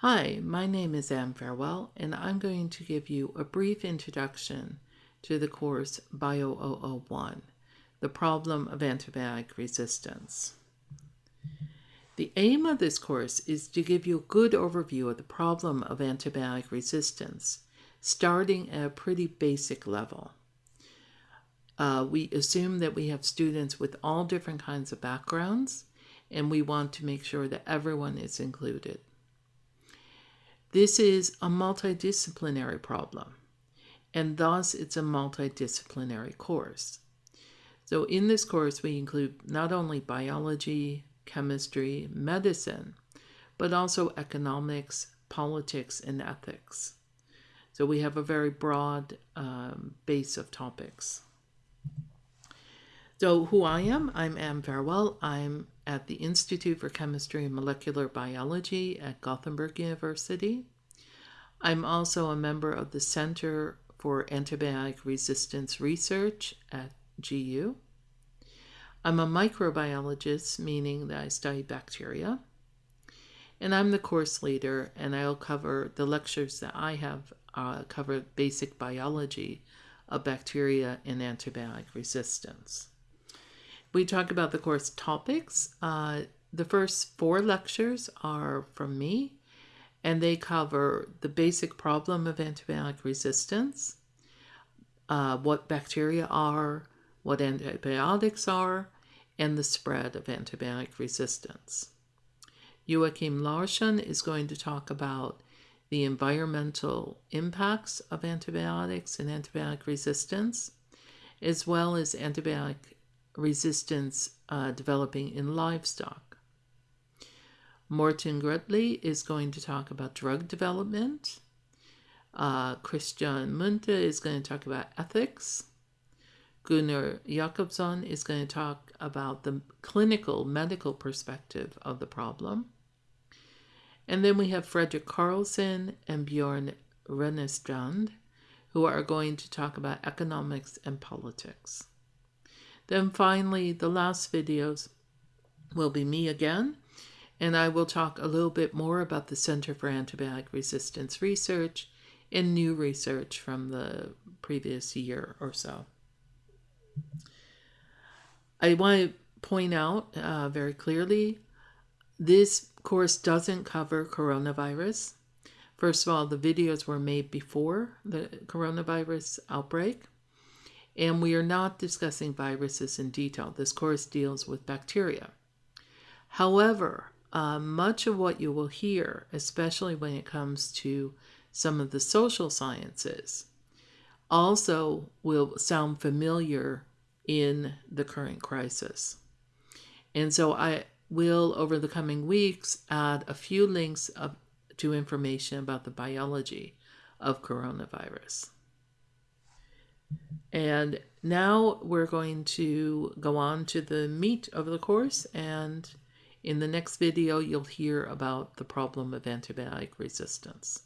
Hi, my name is Anne Farewell, and I'm going to give you a brief introduction to the course Bio 001, the problem of antibiotic resistance. The aim of this course is to give you a good overview of the problem of antibiotic resistance, starting at a pretty basic level. Uh, we assume that we have students with all different kinds of backgrounds, and we want to make sure that everyone is included. This is a multidisciplinary problem, and thus it's a multidisciplinary course. So in this course, we include not only biology, chemistry, medicine, but also economics, politics, and ethics. So we have a very broad um, base of topics. So who I am, I'm Anne Farewell. I'm at the Institute for Chemistry and Molecular Biology at Gothenburg University. I'm also a member of the Center for Antibiotic Resistance Research at GU. I'm a microbiologist, meaning that I study bacteria. And I'm the course leader, and I'll cover the lectures that I have uh, cover basic biology of bacteria and antibiotic resistance. We talk about the course topics. Uh, the first four lectures are from me, and they cover the basic problem of antibiotic resistance, uh, what bacteria are, what antibiotics are, and the spread of antibiotic resistance. Joakim Larsson is going to talk about the environmental impacts of antibiotics and antibiotic resistance, as well as antibiotic resistance uh, developing in livestock. Morten Grøtli is going to talk about drug development. Uh, Christian Munthe is going to talk about ethics. Gunnar Jakobsson is going to talk about the clinical medical perspective of the problem. And then we have Fredrik Carlsson and Bjorn Rönnerstrand, who are going to talk about economics and politics. Then finally, the last videos will be me again, and I will talk a little bit more about the Center for Antibiotic Resistance Research and new research from the previous year or so. I want to point out uh, very clearly, this course doesn't cover coronavirus. First of all, the videos were made before the coronavirus outbreak. And we are not discussing viruses in detail. This course deals with bacteria. However, uh, much of what you will hear, especially when it comes to some of the social sciences, also will sound familiar in the current crisis. And so I will, over the coming weeks, add a few links of, to information about the biology of coronavirus. And now we're going to go on to the meat of the course and in the next video you'll hear about the problem of antibiotic resistance.